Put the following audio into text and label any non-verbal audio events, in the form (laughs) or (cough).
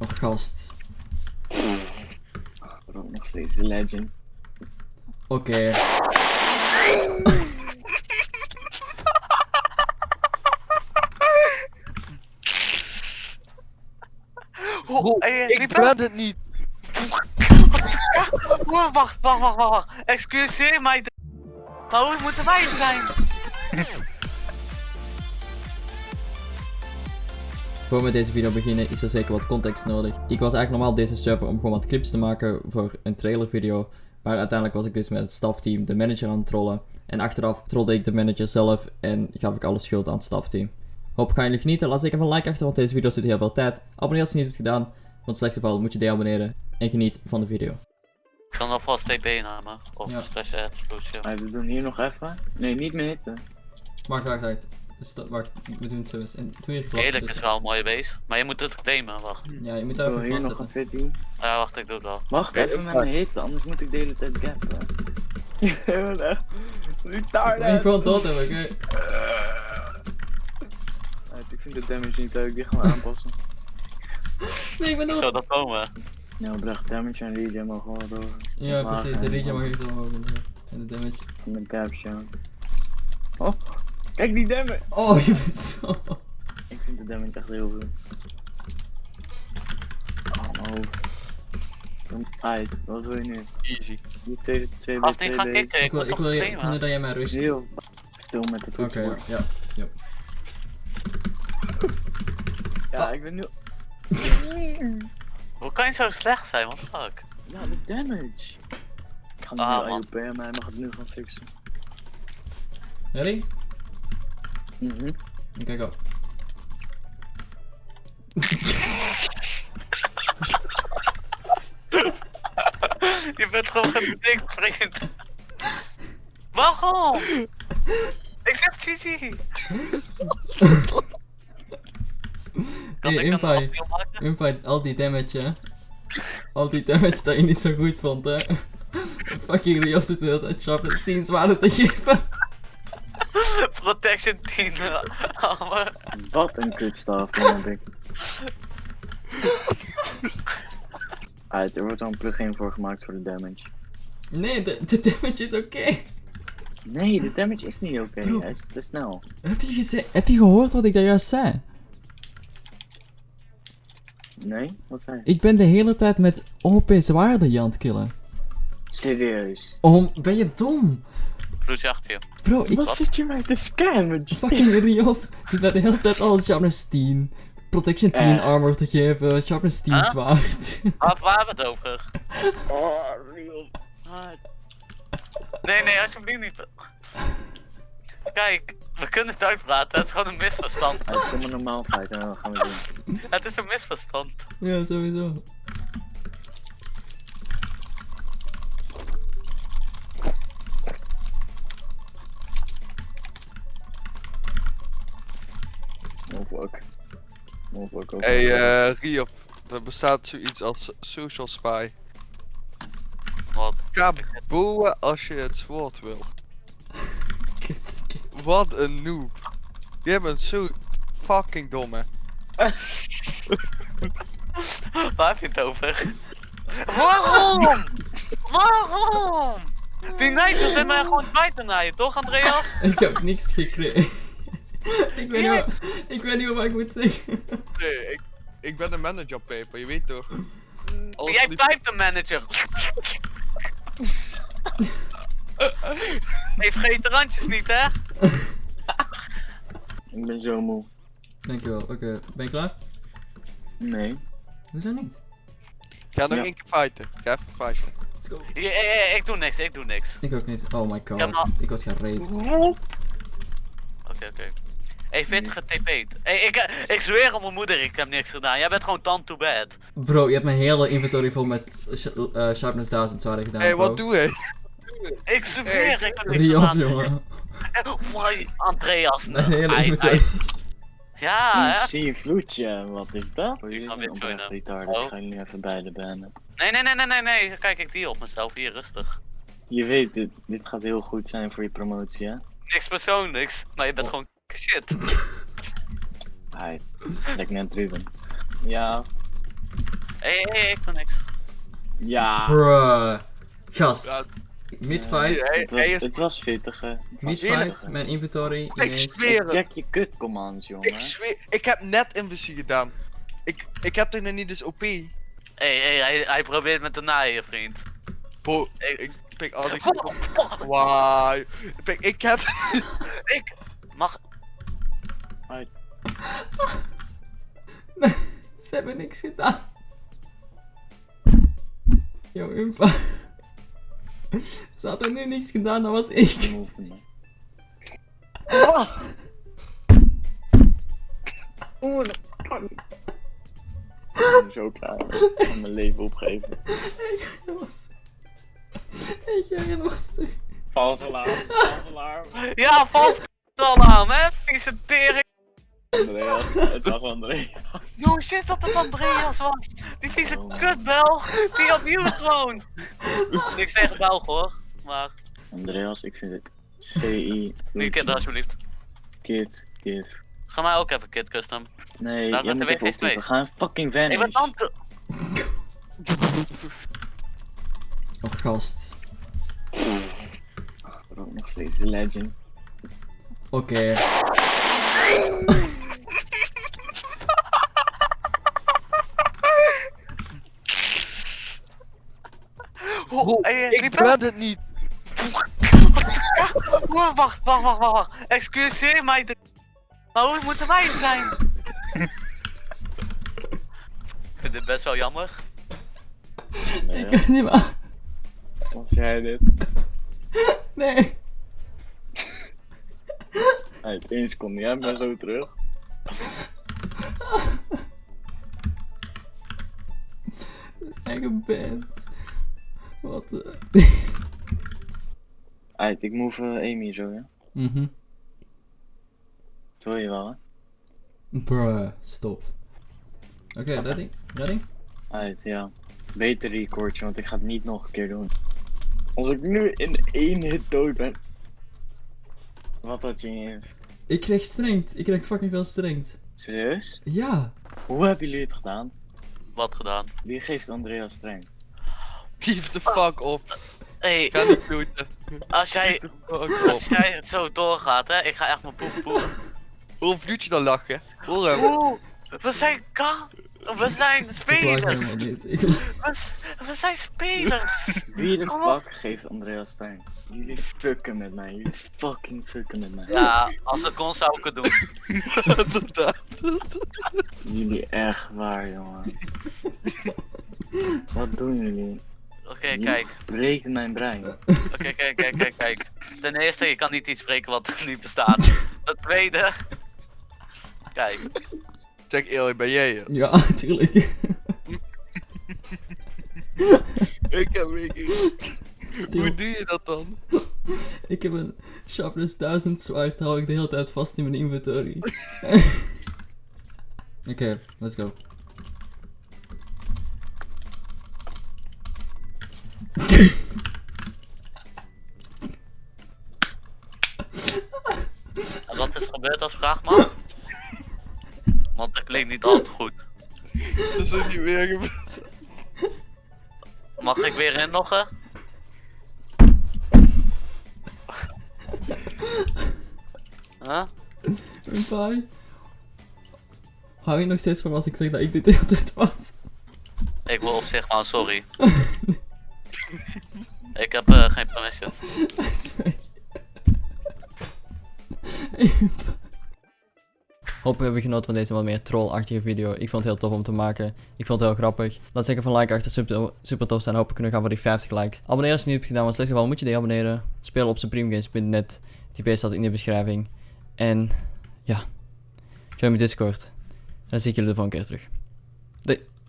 Och, gast. Bro, nog steeds de legend. Oké. Oh, hey, ik ben het niet. (laughs) Oh, wacht, wacht, wacht, wacht, wacht. Excuseer mij. de- Maar hoe moeten wij zijn? (laughs) Voor we met deze video beginnen is er zeker wat context nodig. Ik was eigenlijk normaal op deze server om gewoon wat clips te maken voor een trailervideo. Maar uiteindelijk was ik dus met het stafteam de manager aan het trollen. En achteraf trolde ik de manager zelf en gaf ik alle schuld aan het stafteam. Hoop gaan jullie genieten. Laat zeker even een like achter, want deze video zit heel veel tijd. Abonneer als je het niet hebt gedaan. Want in het slechtste geval moet je deabonneren. En geniet van de video. Ik kan alvast TP namen. Of Ja. slash explosie. Maar we doen hier nog even. Nee, niet meer hitten. Wacht, wacht, wacht. Dus dat- wacht, we doen het zo eens. En hier vast. Eerlijk is tussen. wel een mooie beest. Maar je moet het claimen, wacht. Ja, je moet Ik daar wil even hier nog een. 14. Ja, wacht, ik doe het wel. Wacht Ja, even ik met mijn hitten, anders moet ik de hele tijd gappen. (laughs) echt. Ik Retarded. gewoon dood hebben, oké? Uit, Ik vind de damage niet leuk, die gaan we aanpassen. (laughs) Nee, ik ben Zo dood. dat komen. Ja, oprecht, damage en regen mogen wel door. Ja, precies. De eh, regen mag echt omhoog. inderdaad. En de damage. In de caption. Oh, kijk die damage! Oh, je bent zo. Ik vind de damage echt heel veel. Oh. Kom uit, wat wil je nu? Easy. Die tweede, tweede, Als tweede. kicken, Ik ik wil, ik wil, je- ik wil dat jij mij rust. Oké, Heel stil met de toetsenbord. ja. ja. Ja, Ah. ik ben nu... (laughs) Hoe kan je zo slecht zijn, what the fuck? Ja, de damage. Ik ga nu Ah. IOP en hij mag het nu gaan fixen. Ready? Kijk op. (laughs) Je bent gewoon gedikt, vriend. Waarom? Ik zeg GG. Hey, Impai. al die damage, hè. Al die damage dat je niet zo goed vond, hè. Fucking Rio zit de hele tijd sharpness 10 zwaarden te geven. Protection 10 armor. Wat een kutstaf, dan heb ik. (laughs) Uit, er wordt al een plugin voor gemaakt voor de damage. Nee, de, de damage is oké. Nee, de damage is niet oké, hij is te snel. Heb je, heb je gehoord wat ik daar juist zei? Nee? Wat zei je? Ik ben de hele tijd met OP zwaarden aan het killen. Serieus? Oh, ben je dom? Achter je. Bro, ik Wat zit je mij te scammen? fucking Riof zit mij de hele tijd al sharpness 10. Protection 10 Eh. armor te geven, sharpness 10 Huh? zwaard. (laughs) Wat, waar we het over? Oh. Ah, Nee, nee, alsjeblieft niet. Kijk, we kunnen het uitpraten, het is gewoon een misverstand. Kom maar normaal en dan gaan we doen. Het is een misverstand. ja, sowieso. Hey, eh, Riof. Er bestaat zoiets als social spy. Wat? Ga boeien als je het woord wil. Wat een noob. Je bent zo fucking dom, hè. (laughs) Waar heb je het over? Waarom? Waarom? Die Nigel zit mij gewoon kwijt te naaien, toch Andreas? Ik heb niks gekregen. (laughs) ik, weet niet wat, ik weet niet wat ik moet zeggen. Nee, ik, ik ben een manager op paper, je weet toch? Alles Jij die- blijft de manager. (laughs) Hey, vergeet de randjes niet hè? (laughs) Ik ben zo moe. Dankjewel, oké. Ben je klaar? Nee. Hoezo niet? Ga nog Ja. één keer fighten. Ga even fighten. Let's go. Ja, ik doe niks, ik doe niks. Ik ook niet. Oh my god. Ja, maar- Ik word geraped. Oké, oké. Hey, vind getp'd. Hey, ik, eh, ik zweer op mijn moeder, ik heb niks gedaan. Jij bent gewoon tand to bad. Bro, je hebt mijn hele inventory vol met sh eh, sharpness 1000 zwaarden gedaan. Hé, hey, wat doe je? Ik zweer, ik heb niks Riof, gedaan. jongen. Mooi, Andreas. Mijn hele inventory. Ja, hè? Ik zie een vloedje, wat is dat? kan Jullie weer joinen. retarded, Oh. ik ga jullie even beide bannen. Nee, nee, nee, nee, nee, nee. Kijk, ik die op mezelf. Hier, rustig. Je weet, dit, dit gaat heel goed zijn voor je promotie, hè? Niks persoonlijks, maar je bent Oh. gewoon shit. Hij, lijkt net Ruben. Ja, Hé, hé, ik doe niks. Ja. Bruh. Gast. Mid-fight. hij- Het was, hij is- het was pittig, Mid-fight. Mijn inventory Ik ineens. zweer het. Check je kut commands, jongen. Ik zweer, ik heb net invisie gedaan. Ik, ik heb er nog niet eens OP. Hé, hé, hij, hij probeert me te naaien, vriend. Bro, Ik- ik, pik, ik... Wauw. Pik, ik heb... (laughs) Ik mag. Uit. (laughs) Ze hebben niks gedaan. Yo, Impa. Ze hadden nu niks gedaan, dat was ik. Me. Oeh, dat kan niet. Ik ben zo klaar. Ik ga mijn leven opgeven. Dat was... Ik ga was. Vals alarm. Vals alarm. Ja, vals al aan, hè? Vieze tering. Andreas, het was André. No shit dat het Andreas was. Die vieze Oh. kutbel. Die op you gewoon. Niks tegen Belg hoor. Maar, Andreas, ik vind het CI. niet kid alsjeblieft. Kid, give. Ga mij ook even kid custom. Nee, Daar jij gaat de moet even WG2. optypen. We gaan fucking Ik ben vanish. tante. Och, gast. Nog steeds de legend. Oké. (laughs) Oh, hey, Ik ben het niet. (laughs) Wacht, wacht, wacht, wacht, wacht. Excuseer mij. De... Maar hoe moeten wij het zijn? Ik vind dit best wel jammer. Nee, Ik kan het niet meer. was jij dit? Nee. Uit één seconde, jij bent zo terug. Eigen band. Wat (laughs) de... Uit, ik move eh, Amy zo, ja. Mhm. Dat wil je wel, hè? Bruh, stop. Oké, ready? Ready? Uit, ja. Beter recordje, want ik ga het niet nog een keer doen. Als ik nu in één hit dood ben. Wat had je in Ik kreeg strengt. Ik kreeg fucking veel strengt. Serieus? Ja. Hoe hebben jullie het gedaan? Wat gedaan? Wie geeft Andreas streng? Dief de fuck op. Hey, Ga niet bloeden. als jij, als jij het zo doorgaat, hè, ik ga echt mijn poep poep. Hoor Vloedje dan lachen. Hoor hem. Oeh, we zijn ka... We zijn Ik spelers. Ik (laughs) We, zijn spelers. Wie de fuck geeft Andreas streng? Jullie fucken met mij, jullie fucking fucken met mij. Ja, als het kon zou ik het doen. Jullie echt waar, jongen. (laughs) Wat doen jullie? Oké, kijk. breken mijn brein. Oké, kijk, kijk, kijk, kijk. Ten eerste, je kan niet iets spreken wat niet bestaat. Ten tweede... Kijk, Zeg eerlijk, ben jij het? Ja, (laughs) tuurlijk. Ik heb ik. Stil. Hoe doe je dat dan? Ik heb een sharpness 1000 zwaard, hou ik de hele tijd vast in mijn inventory. (laughs) Oké, let's go. Wat is gebeurd als vraag man? Want dat klinkt niet altijd goed. Dat is niet weer gebeurd. Mag ik weer inloggen? Huh? Bye. Hou je nog steeds van als ik zeg dat ik dit de hele tijd was? Ik wil op zich gewoon sorry. (laughs) Ik heb eh, geen permissions. (laughs) We hebben genoten van deze wat meer trollachtige video. Ik vond het heel tof om te maken. Ik vond het heel grappig. Laat zeker van like achter, super, tof zijn. We kunnen gaan voor die 50 likes. Abonneer als je niet hebt gedaan, want in slechts geval moet je die abonneren. Speel op supremegames.net. Die staat in de beschrijving. En ja, join mijn Discord. En dan zie ik jullie de volgende keer terug. Doei.